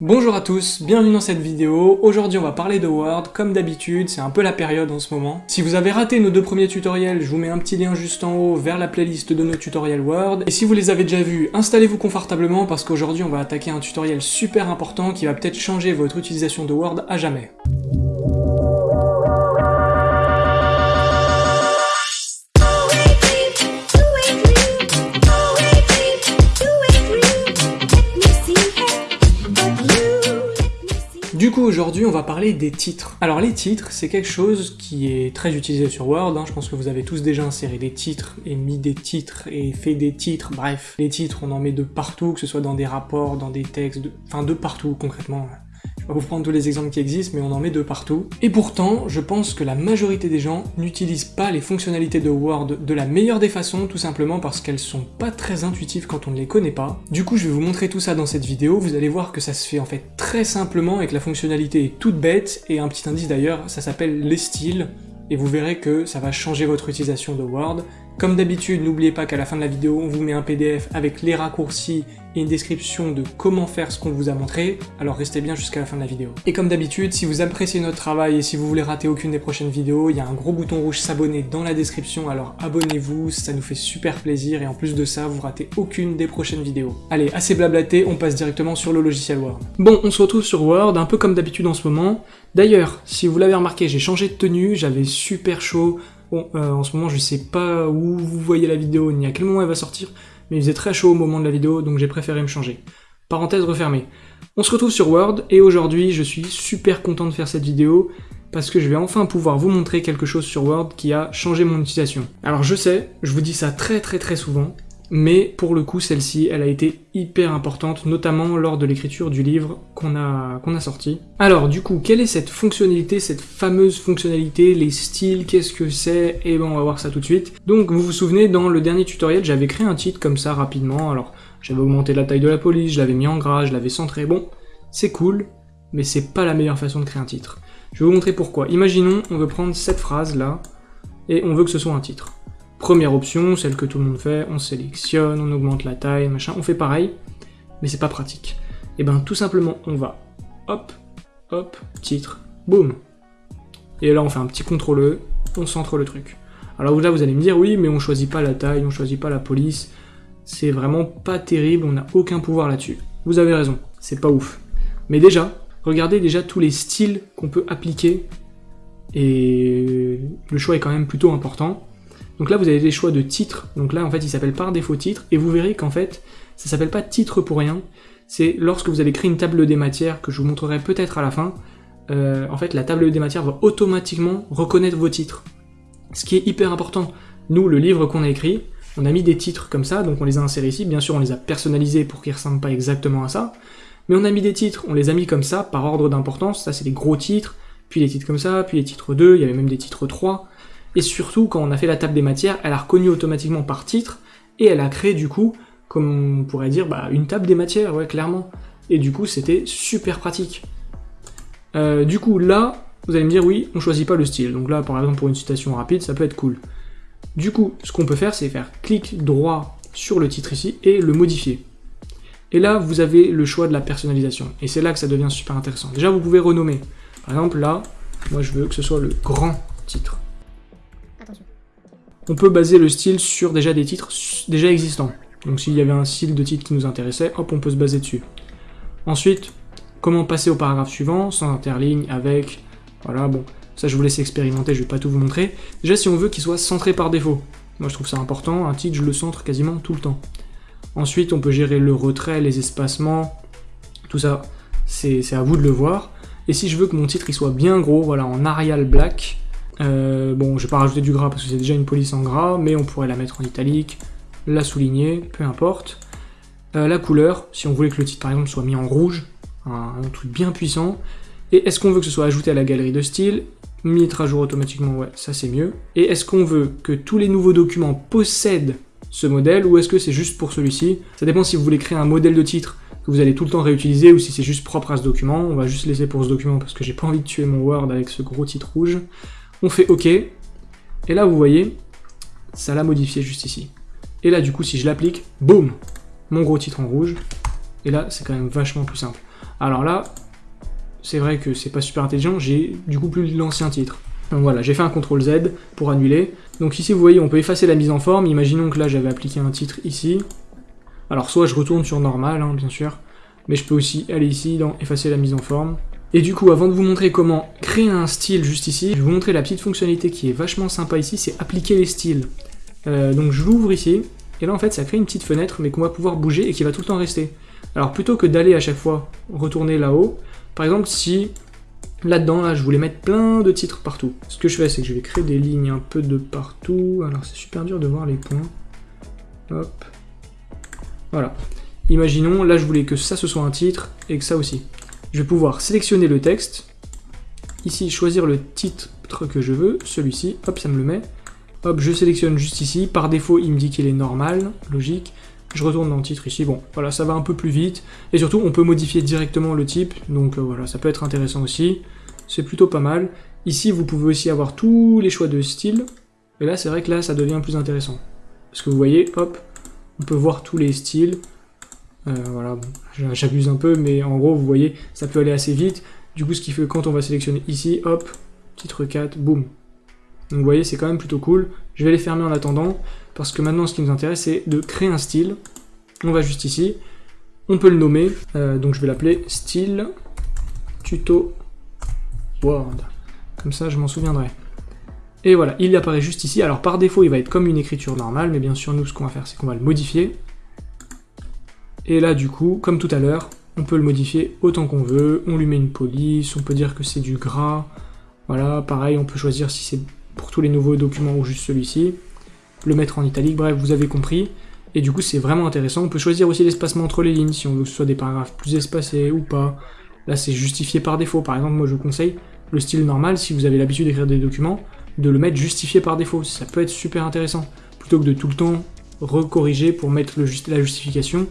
Bonjour à tous, bienvenue dans cette vidéo. Aujourd'hui on va parler de Word, comme d'habitude, c'est un peu la période en ce moment. Si vous avez raté nos deux premiers tutoriels, je vous mets un petit lien juste en haut vers la playlist de nos tutoriels Word. Et si vous les avez déjà vus, installez-vous confortablement parce qu'aujourd'hui on va attaquer un tutoriel super important qui va peut-être changer votre utilisation de Word à jamais. Aujourd'hui, on va parler des titres. Alors, les titres, c'est quelque chose qui est très utilisé sur Word. Hein. Je pense que vous avez tous déjà inséré des titres, et mis des titres, et fait des titres. Bref, les titres, on en met de partout, que ce soit dans des rapports, dans des textes, enfin de partout, concrètement vais vous prendre tous les exemples qui existent, mais on en met de partout. Et pourtant, je pense que la majorité des gens n'utilisent pas les fonctionnalités de Word de la meilleure des façons, tout simplement parce qu'elles sont pas très intuitives quand on ne les connaît pas. Du coup, je vais vous montrer tout ça dans cette vidéo, vous allez voir que ça se fait en fait très simplement et que la fonctionnalité est toute bête, et un petit indice d'ailleurs, ça s'appelle les styles, et vous verrez que ça va changer votre utilisation de Word, comme d'habitude, n'oubliez pas qu'à la fin de la vidéo, on vous met un PDF avec les raccourcis et une description de comment faire ce qu'on vous a montré, alors restez bien jusqu'à la fin de la vidéo. Et comme d'habitude, si vous appréciez notre travail et si vous voulez rater aucune des prochaines vidéos, il y a un gros bouton rouge s'abonner dans la description, alors abonnez-vous, ça nous fait super plaisir et en plus de ça, vous ratez aucune des prochaines vidéos. Allez, assez blablaté, on passe directement sur le logiciel Word. Bon, on se retrouve sur Word, un peu comme d'habitude en ce moment. D'ailleurs, si vous l'avez remarqué, j'ai changé de tenue, j'avais super chaud, Bon, euh, en ce moment, je sais pas où vous voyez la vidéo, ni à quel moment elle va sortir, mais il faisait très chaud au moment de la vidéo, donc j'ai préféré me changer. Parenthèse refermée. On se retrouve sur Word, et aujourd'hui, je suis super content de faire cette vidéo, parce que je vais enfin pouvoir vous montrer quelque chose sur Word qui a changé mon utilisation. Alors je sais, je vous dis ça très très très souvent, mais pour le coup celle-ci, elle a été hyper importante, notamment lors de l'écriture du livre qu'on a, sorti. Alors du coup, quelle est cette fonctionnalité, cette fameuse fonctionnalité, les styles, qu'est-ce que c'est? Et eh ben on va voir ça tout de suite. Donc vous vous souvenez, dans le dernier tutoriel, j'avais créé un titre comme ça rapidement, alors j'avais augmenté la taille de la police, je l'avais mis en gras, je l'avais centré, bon, c'est cool, mais c'est pas la meilleure façon de créer un titre. Je vais vous montrer pourquoi. Imaginons, on veut prendre cette phrase là, et on veut que ce soit un titre. Première option, celle que tout le monde fait, on sélectionne, on augmente la taille, machin, on fait pareil, mais c'est pas pratique. Et eh ben tout simplement, on va, hop, hop, titre, boum. Et là on fait un petit CTRL E, on centre le truc. Alors là vous allez me dire, oui mais on choisit pas la taille, on choisit pas la police, c'est vraiment pas terrible, on n'a aucun pouvoir là-dessus. Vous avez raison, c'est pas ouf. Mais déjà, regardez déjà tous les styles qu'on peut appliquer, et le choix est quand même plutôt important. Donc là, vous avez des choix de titres. Donc là, en fait, il s'appelle par défaut titre. Et vous verrez qu'en fait, ça s'appelle pas titre pour rien. C'est lorsque vous allez créer une table des matières, que je vous montrerai peut-être à la fin, euh, en fait, la table des matières va automatiquement reconnaître vos titres. Ce qui est hyper important. Nous, le livre qu'on a écrit, on a mis des titres comme ça, donc on les a insérés ici. Bien sûr, on les a personnalisés pour qu'ils ressemblent pas exactement à ça. Mais on a mis des titres, on les a mis comme ça, par ordre d'importance. Ça, c'est les gros titres, puis les titres comme ça, puis les titres 2, il y avait même des titres 3. Et surtout, quand on a fait la table des matières, elle a reconnu automatiquement par titre, et elle a créé du coup, comme on pourrait dire, bah, une table des matières, ouais, clairement. Et du coup, c'était super pratique. Euh, du coup, là, vous allez me dire, oui, on choisit pas le style. Donc là, par exemple, pour une citation rapide, ça peut être cool. Du coup, ce qu'on peut faire, c'est faire clic droit sur le titre ici, et le modifier. Et là, vous avez le choix de la personnalisation. Et c'est là que ça devient super intéressant. Déjà, vous pouvez renommer. Par exemple, là, moi je veux que ce soit le grand titre on peut baser le style sur déjà des titres déjà existants. Donc s'il y avait un style de titre qui nous intéressait, hop, on peut se baser dessus. Ensuite, comment passer au paragraphe suivant, sans interligne, avec... Voilà, bon, ça je vous laisse expérimenter, je vais pas tout vous montrer. Déjà, si on veut qu'il soit centré par défaut. Moi je trouve ça important, un titre je le centre quasiment tout le temps. Ensuite, on peut gérer le retrait, les espacements, tout ça, c'est à vous de le voir. Et si je veux que mon titre il soit bien gros, voilà, en Arial Black, euh, bon, je vais pas rajouter du gras parce que c'est déjà une police en gras, mais on pourrait la mettre en italique, la souligner, peu importe. Euh, la couleur, si on voulait que le titre par exemple soit mis en rouge, un, truc bien puissant. Et est-ce qu'on veut que ce soit ajouté à la galerie de style? Mettre à jour automatiquement, ouais, ça c'est mieux. Et est-ce qu'on veut que tous les nouveaux documents possèdent ce modèle ou est-ce que c'est juste pour celui-ci? Ça dépend si vous voulez créer un modèle de titre que vous allez tout le temps réutiliser ou si c'est juste propre à ce document. On va juste laisser pour ce document parce que j'ai pas envie de tuer mon Word avec ce gros titre rouge. On fait OK, et là vous voyez, ça l'a modifié juste ici. Et là du coup si je l'applique, boum, mon gros titre en rouge, et là c'est quand même vachement plus simple. Alors là, c'est vrai que c'est pas super intelligent, j'ai du coup plus l'ancien titre. Donc voilà, j'ai fait un CTRL Z pour annuler. Donc ici, vous voyez, on peut effacer la mise en forme. Imaginons que là, j'avais appliqué un titre ici. Alors soit je retourne sur normal, hein, bien sûr, mais je peux aussi aller ici dans effacer la mise en forme. Et du coup, avant de vous montrer comment créer un style juste ici, je vais vous montrer la petite fonctionnalité qui est vachement sympa ici, c'est appliquer les styles. Euh, donc je l'ouvre ici, et là en fait ça crée une petite fenêtre, mais qu'on va pouvoir bouger et qui va tout le temps rester. Alors plutôt que d'aller à chaque fois retourner là-haut, par exemple si là-dedans, là, je voulais mettre plein de titres partout, ce que je fais c'est que je vais créer des lignes un peu de partout, alors c'est super dur de voir les points. Hop. Voilà. Imaginons, là je voulais que ça ce soit un titre, et que ça aussi je vais pouvoir sélectionner le texte, ici choisir le titre que je veux, celui-ci, hop, ça me le met, hop, je sélectionne juste ici, par défaut il me dit qu'il est normal, logique, je retourne dans le titre ici, bon, voilà, ça va un peu plus vite, et surtout on peut modifier directement le type, donc euh, voilà, ça peut être intéressant aussi, c'est plutôt pas mal. Ici vous pouvez aussi avoir tous les choix de style, et là c'est vrai que là ça devient plus intéressant, parce que vous voyez, hop, on peut voir tous les styles, euh, voilà, j'abuse un peu, mais en gros, vous voyez, ça peut aller assez vite. Du coup, ce qui fait que quand on va sélectionner ici, hop, titre 4, boum. Donc vous voyez, c'est quand même plutôt cool. Je vais les fermer en attendant, parce que maintenant, ce qui nous intéresse, c'est de créer un style. On va juste ici. On peut le nommer, euh, donc je vais l'appeler style tuto Word. Comme ça, je m'en souviendrai. Et voilà, il apparaît juste ici. Alors par défaut, il va être comme une écriture normale, mais bien sûr, nous, ce qu'on va faire, c'est qu'on va le modifier. Et là, du coup, comme tout à l'heure, on peut le modifier autant qu'on veut, on lui met une police, on peut dire que c'est du gras, voilà, pareil, on peut choisir si c'est pour tous les nouveaux documents ou juste celui-ci, le mettre en italique, bref, vous avez compris, et du coup c'est vraiment intéressant, on peut choisir aussi l'espacement entre les lignes, si on veut que ce soit des paragraphes plus espacés ou pas, là c'est justifié par défaut, par exemple moi je vous conseille le style normal, si vous avez l'habitude d'écrire des documents, de le mettre justifié par défaut, ça peut être super intéressant, plutôt que de tout le temps recorriger pour mettre la justification,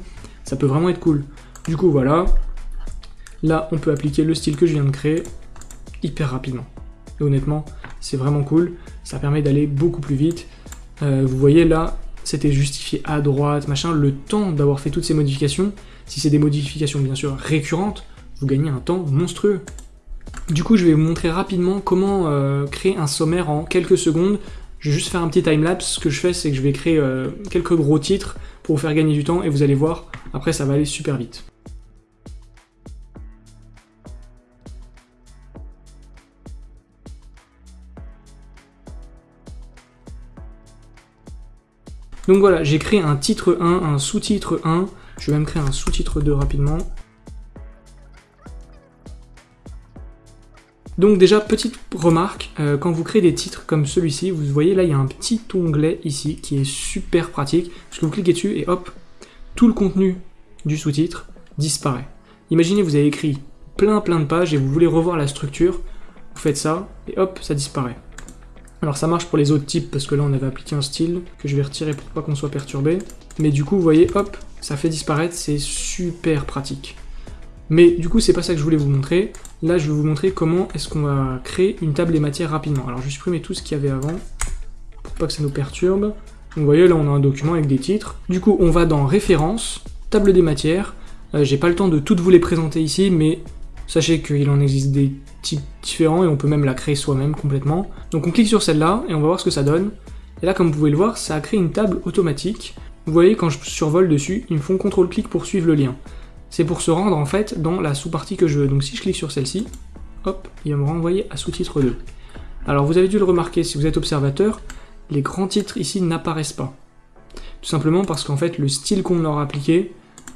ça peut vraiment être cool. Du coup, voilà. Là, on peut appliquer le style que je viens de créer hyper rapidement. Et honnêtement, c'est vraiment cool. Ça permet d'aller beaucoup plus vite. Euh, vous voyez là, c'était justifié à droite, machin. Le temps d'avoir fait toutes ces modifications, si c'est des modifications bien sûr récurrentes, vous gagnez un temps monstrueux. Du coup, je vais vous montrer rapidement comment euh, créer un sommaire en quelques secondes. Je vais juste faire un petit timelapse. Ce que je fais, c'est que je vais créer euh, quelques gros titres pour vous faire gagner du temps et vous allez voir, après ça va aller super vite. Donc voilà, j'ai créé un titre 1, un sous-titre 1, je vais même créer un sous-titre 2 rapidement. Donc déjà, petite remarque, euh, quand vous créez des titres comme celui-ci, vous voyez là, il y a un petit onglet ici qui est super pratique, parce que vous cliquez dessus et hop, tout le contenu du sous-titre disparaît. Imaginez, vous avez écrit plein plein de pages et vous voulez revoir la structure, vous faites ça, et hop, ça disparaît. Alors ça marche pour les autres types, parce que là on avait appliqué un style, que je vais retirer pour pas qu'on soit perturbé. Mais du coup, vous voyez, hop, ça fait disparaître, c'est super pratique. Mais du coup, c'est pas ça que je voulais vous montrer. Là, je vais vous montrer comment est-ce qu'on va créer une table des matières rapidement. Alors, je vais supprimer tout ce qu'il y avait avant, pour pas que ça nous perturbe. Vous voyez, là, on a un document avec des titres. Du coup, on va dans Références, Table des matières. Euh, j'ai pas le temps de toutes vous les présenter ici, mais sachez qu'il en existe des types différents et on peut même la créer soi-même complètement. Donc, on clique sur celle-là et on va voir ce que ça donne. Et là, comme vous pouvez le voir, ça a créé une table automatique. Vous voyez, quand je survole dessus, ils me font CTRL-clic pour suivre le lien c'est pour se rendre en fait dans la sous-partie que je veux. Donc si je clique sur celle-ci, hop, il va me renvoyer à sous-titre 2. Alors vous avez dû le remarquer, si vous êtes observateur, les grands titres ici n'apparaissent pas. Tout simplement parce qu'en fait le style qu'on leur a appliqué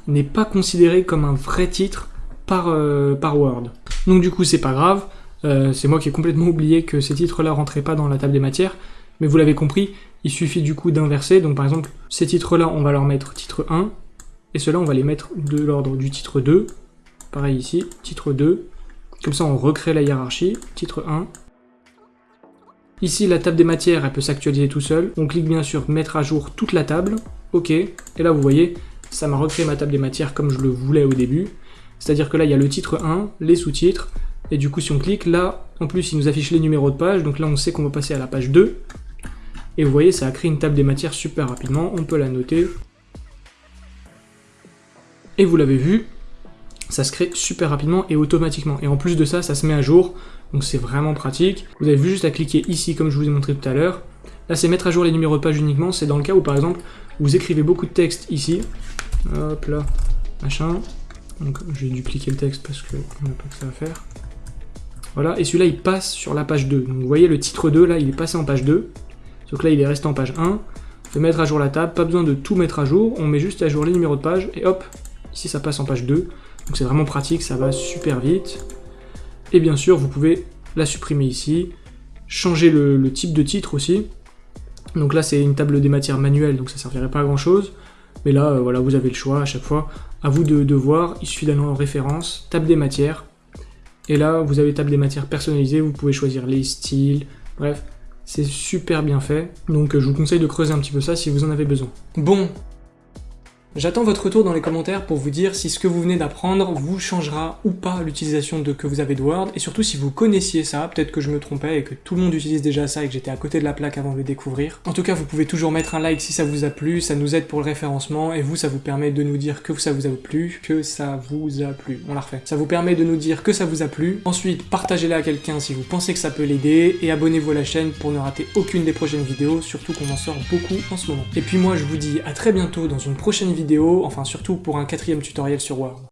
n'est pas considéré comme un vrai titre par, euh, Word. Donc du coup c'est pas grave, euh, c'est moi qui ai complètement oublié que ces titres-là rentraient pas dans la table des matières, mais vous l'avez compris, il suffit du coup d'inverser, donc par exemple ces titres-là on va leur mettre titre 1, et ceux-là, on va les mettre de l'ordre du titre 2. Pareil ici, titre 2. Comme ça, on recrée la hiérarchie. Titre 1. Ici, la table des matières, elle peut s'actualiser tout seul. On clique bien sur mettre à jour toute la table. OK. Et là, vous voyez, ça m'a recréé ma table des matières comme je le voulais au début. C'est-à-dire que là, il y a le titre 1, les sous-titres. Et du coup, si on clique, là, en plus, il nous affiche les numéros de page. Donc là, on sait qu'on va passer à la page 2. Et vous voyez, ça a créé une table des matières super rapidement. On peut la noter. Et vous l'avez vu, ça se crée super rapidement et automatiquement. Et en plus de ça, ça se met à jour, donc c'est vraiment pratique. Vous avez juste à cliquer ici comme je vous ai montré tout à l'heure. Là c'est mettre à jour les numéros de page uniquement, c'est dans le cas où par exemple vous écrivez beaucoup de texte ici. Hop là, machin. Donc je vais dupliquer le texte parce qu'on n'a pas que ça à faire. Voilà, et celui-là il passe sur la page 2. Donc vous voyez le titre 2 là, il est passé en page 2. Donc là il est resté en page 1. De mettre à jour la table, pas besoin de tout mettre à jour, on met juste à jour les numéros de page et hop, ici ça passe en page 2. Donc c'est vraiment pratique, ça va super vite. Et bien sûr, vous pouvez la supprimer ici, changer le, type de titre aussi. Donc là, c'est une table des matières manuelle, donc ça servirait pas à grand chose. Mais là, euh, voilà, vous avez le choix à chaque fois. À vous de, voir, il suffit d'aller en référence, table des matières. Et là, vous avez table des matières personnalisées, vous pouvez choisir les styles, bref, c'est super bien fait. Donc je vous conseille de creuser un petit peu ça si vous en avez besoin. Bon, J'attends votre retour dans les commentaires pour vous dire si ce que vous venez d'apprendre vous changera ou pas l'utilisation de que vous avez de Word, et surtout si vous connaissiez ça, peut-être que je me trompais et que tout le monde utilise déjà ça et que j'étais à côté de la plaque avant de le découvrir. En tout cas, vous pouvez toujours mettre un like si ça vous a plu, ça nous aide pour le référencement, et vous, ça vous permet de nous dire que ça vous a plu, que ça vous a plu. On la refait. Ça vous permet de nous dire que ça vous a plu. Ensuite, partagez-la à quelqu'un si vous pensez que ça peut l'aider, et abonnez-vous à la chaîne pour ne rater aucune des prochaines vidéos, surtout qu'on en sort beaucoup en ce moment. Et puis moi, je vous dis à très bientôt dans une prochaine enfin surtout pour un quatrième tutoriel sur Word.